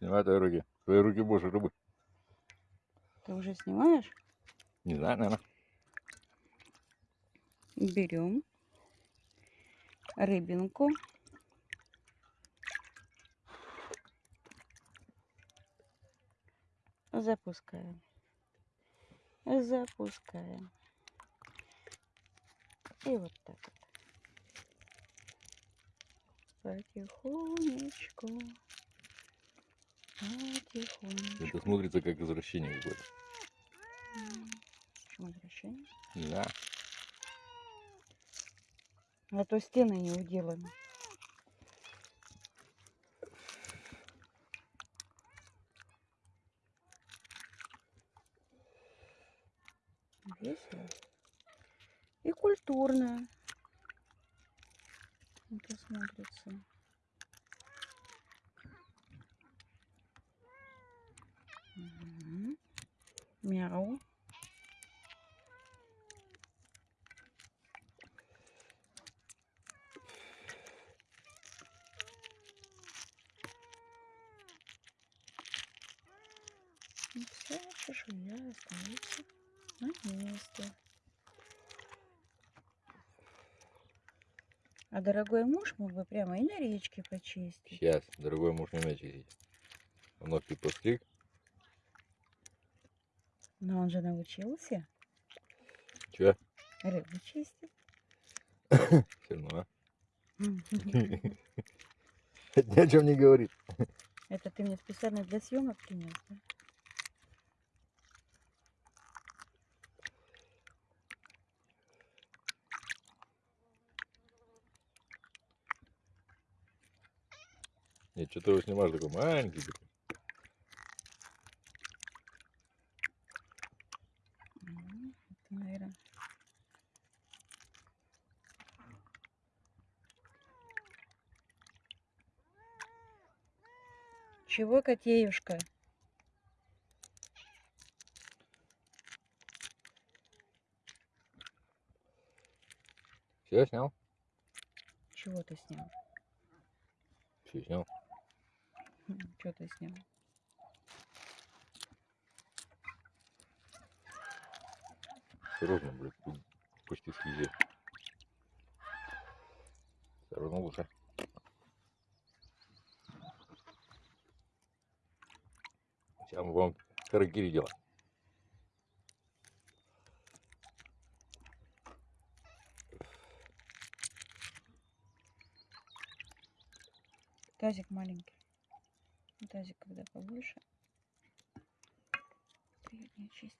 Снимай твои руки. Твои руки больше рыбы. Ты уже снимаешь? Не знаю, наверное. Берем рыбинку. Запускаем. Запускаем. И вот так вот. Потихонечку. Потихонечку. Это смотрится как извращение какое-то. Почему возвращение? Не знаю. А то стены не уделаны. Весело. И культурно. Это смотрится. Мяу. И вся чешуя остается на месте. А дорогой муж мог бы прямо и на речке почистить. Сейчас, дорогой муж не умеет чистить. Ногти постриг. Но он же научился Че? рыбу чистить. Все равно. а? Ни о чем не говорит. Это ты мне специально для съемок принес, да? Нет, что ты его снимаешь такой маленький. такой. М, Это, наверное... Чего, котеюшка? Все снял? Чего ты снял? Все снял. Что ты снял? Осторожно, блядь, почти слизи. Осторожно лучше. Сейчас мы вам харакири делаем. Тазик маленький. Ну, Тазик, когда побольше, приятнее чистить.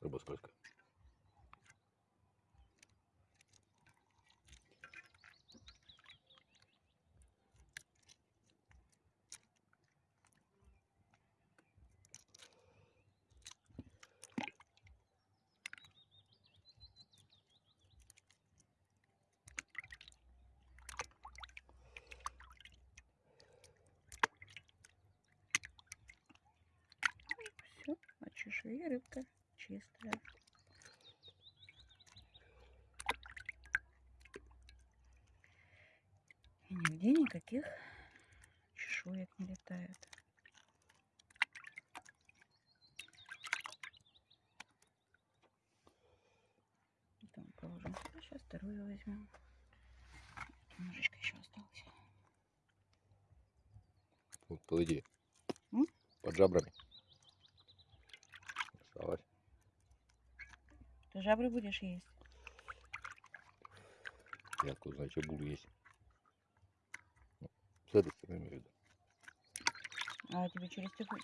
Рыба скользкая. Все, от чешуи рыбка чистая. И нигде никаких чешуек не летает. Мы положим сюда. Сейчас вторую возьмем. Немножечко еще осталось. Вот. М? Под жабрами. Осталось. Ты жабры будешь есть? Я откуда знаю, что буду есть. С этой стороны имею в виду. А тебе через телефон,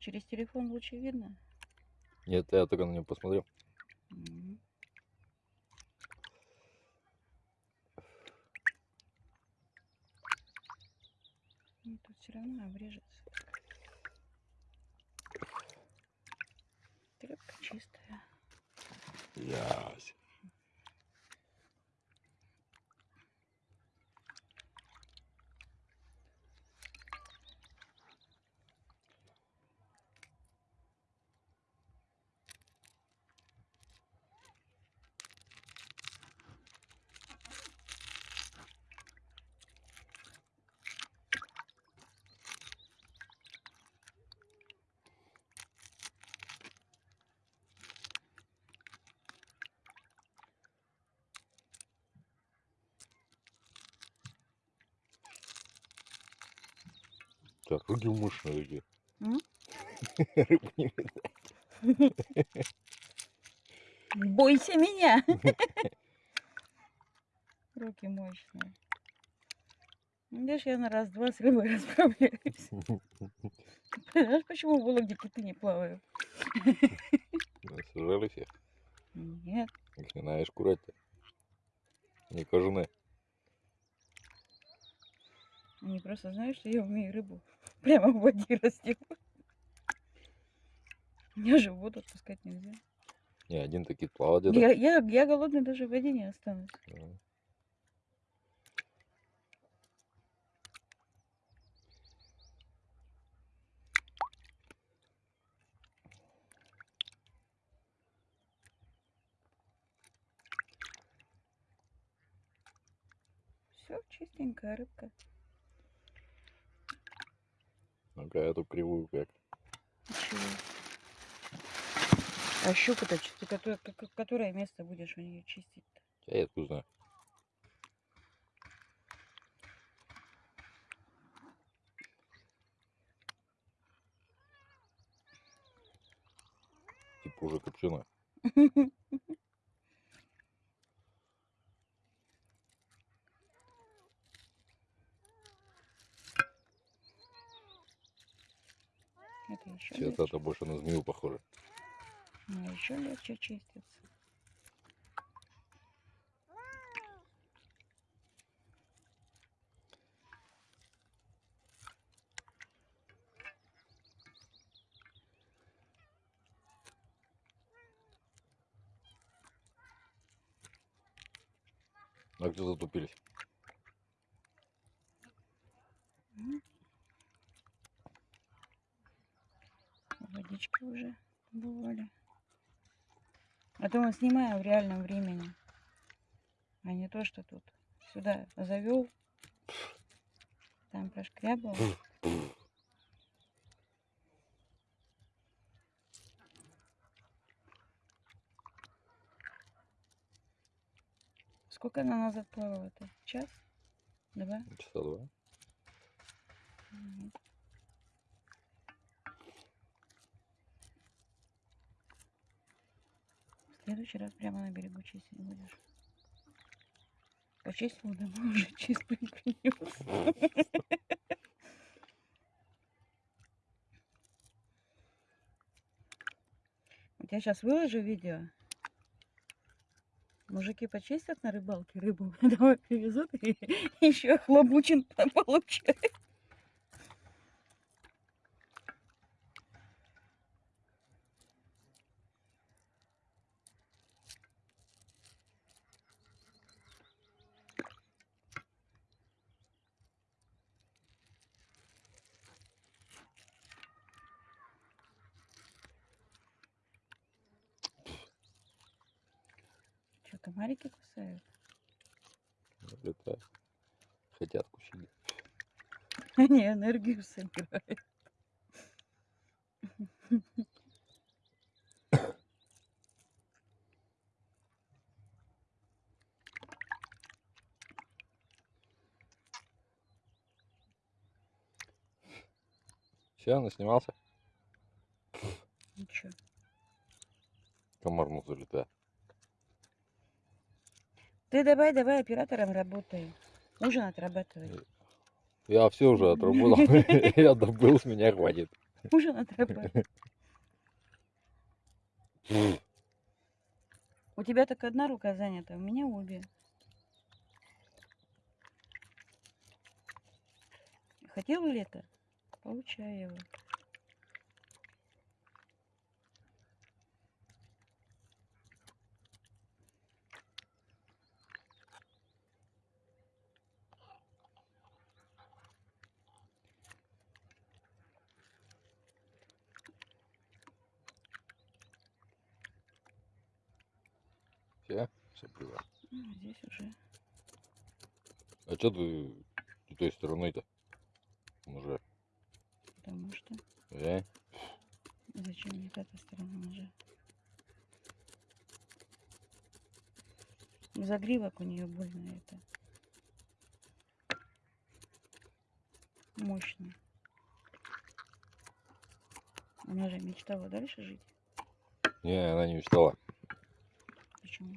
через телефон лучше видно? Нет, я только на него посмотрел. Мгм. Ну, тут все равно обрежется. Тряпка чистая. Yes. Так, руки мощные такие. М? Рыбу не. Бойся меня. Руки мощные. Видишь, я на раз-два с рыбой расправляюсь. Знаешь, почему в Вологде киты не плавают? Сажали все. Нет. Их не знаешь курать-то. Не кожаные. Они просто знают, что я умею рыбу прямо в воде растет. Меня же в воду отпускать нельзя. Не, один такие плавать. Я, я, я голодный даже в воде не останусь. Да. Все, чистенькая рыбка. Ну-ка, эту кривую как. А щука-то, которое, которое место будешь у нее чистить-то? Я это знаю. Типа уже копченая. Это еще это больше на змею похоже. Ну, еще легче чистится. А где затупились? Водички уже бывали. А то мы снимаем в реальном времени. А не то, что тут сюда завел, там прошкрябал. Сколько она назад плавала-то? Час? Два? Часа два. Мгм. В следующий раз прямо на берегу чистить будешь. Почистил домой уже чистый принес. Я сейчас выложу видео. Мужики почистят на рыбалке рыбу, домой привезут и еще хлобучин получают. Что, комарики кусают? Это хотят кусить. Они энергию собирают. Все, наснимался? Ничего. Комар ну залетает. Ты давай, давай оператором работай. Ужин отрабатывай. Я все уже отработал. Я добыл, с меня хватит. Ужин отрабатывай. У тебя так одна рука занята, у меня обе. Хотел лето? Получай его. Все? Плевать. Ну, здесь уже. А что ты с той стороны-то? Уже. Потому что Э? зачем мне эта сторона уже? Загривок у нее больно это. Мощный. Она же мечтала дальше жить. Не, она не мечтала. Почему?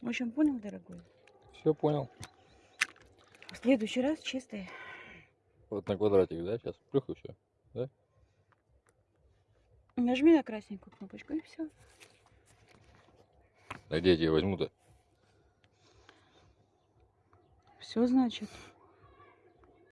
В общем, понял, дорогой? Все понял. В следующий раз чистый. Вот на квадратик, да, сейчас плюх и все. Нажми на красненькую кнопочку и все. А где я тебе возьму-то? Все значит.